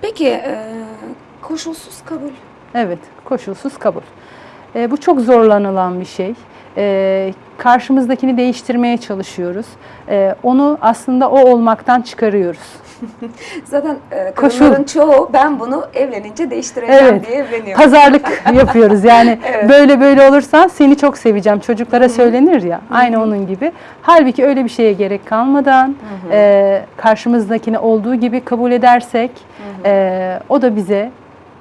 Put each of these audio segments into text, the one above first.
Peki e, koşulsuz kabul. Evet, koşulsuz kabul. E, bu çok zorlanılan bir şey. E, karşımızdakini değiştirmeye çalışıyoruz. E, onu aslında o olmaktan çıkarıyoruz. Zaten e, kadınların çoğu ben bunu evlenince değiştireceğim Evet. diye evleniyor. Pazarlık yapıyoruz yani Evet. böyle böyle olursan seni çok seveceğim çocuklara söylenir ya aynı onun gibi. Halbuki öyle bir şeye gerek kalmadan e, karşımızdakini olduğu gibi kabul edersek e, o da bize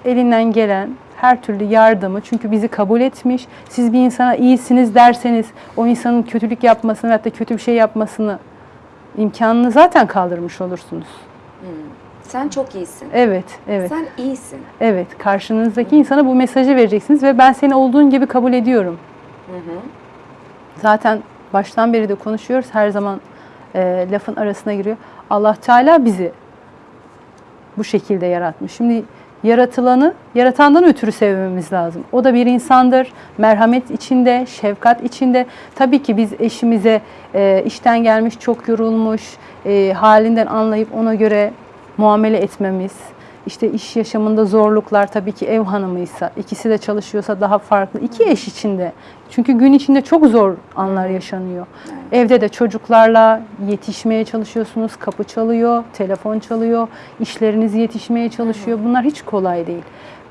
elinden gelen her türlü yardımı çünkü bizi kabul etmiş. Siz bir insana iyisiniz derseniz o insanın kötülük yapmasını da kötü bir şey yapmasını imkanını zaten kaldırmış olursunuz. Sen çok iyisin. Evet, evet. Sen iyisin. Evet, karşınızdaki insana bu mesajı vereceksiniz ve ben seni olduğun gibi kabul ediyorum. Zaten baştan beri de konuşuyoruz, her zaman e, lafın arasına giriyor. Allah Teala bizi bu şekilde yaratmış. Şimdi yaratılanı yaratandan ötürü sevmemiz lazım. O da bir insandır. Merhamet içinde, şefkat içinde. Tabii ki biz eşimize e, işten gelmiş, çok yorulmuş, e, halinden anlayıp ona göre muamele etmemiz. İşte iş yaşamında zorluklar tabii ki ev hanımıysa, ikisi de çalışıyorsa daha farklı. İki eş içinde. Çünkü gün içinde çok zor anlar yaşanıyor. Evde de çocuklarla yetişmeye çalışıyorsunuz. Kapı çalıyor, telefon çalıyor, işleriniz yetişmeye çalışıyor. Bunlar hiç kolay değil.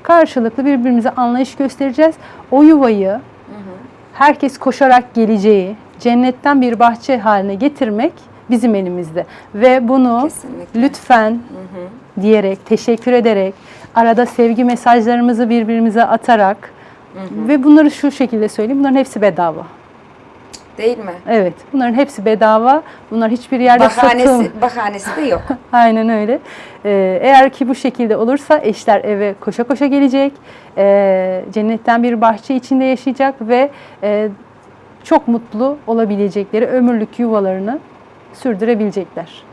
Karşılıklı birbirimize anlayış göstereceğiz. O yuvayı herkes koşarak geleceği cennetten bir bahçe haline getirmek bizim elimizde. Ve bunu Kesinlikle. lütfen diyerek, teşekkür ederek, arada sevgi mesajlarımızı birbirimize atarak ve bunları şu şekilde söyleyeyim, bunların hepsi bedava. Değil mi? Evet, bunların hepsi bedava. Bunlar hiçbir yerde. Bahanesi, bahanesi de yok. Aynen öyle. Ee, eğer ki bu şekilde olursa eşler eve koşa koşa gelecek, ee, cennetten bir bahçe içinde yaşayacak ve ee, çok mutlu olabilecekleri ömürlük yuvalarını sürdürebilecekler.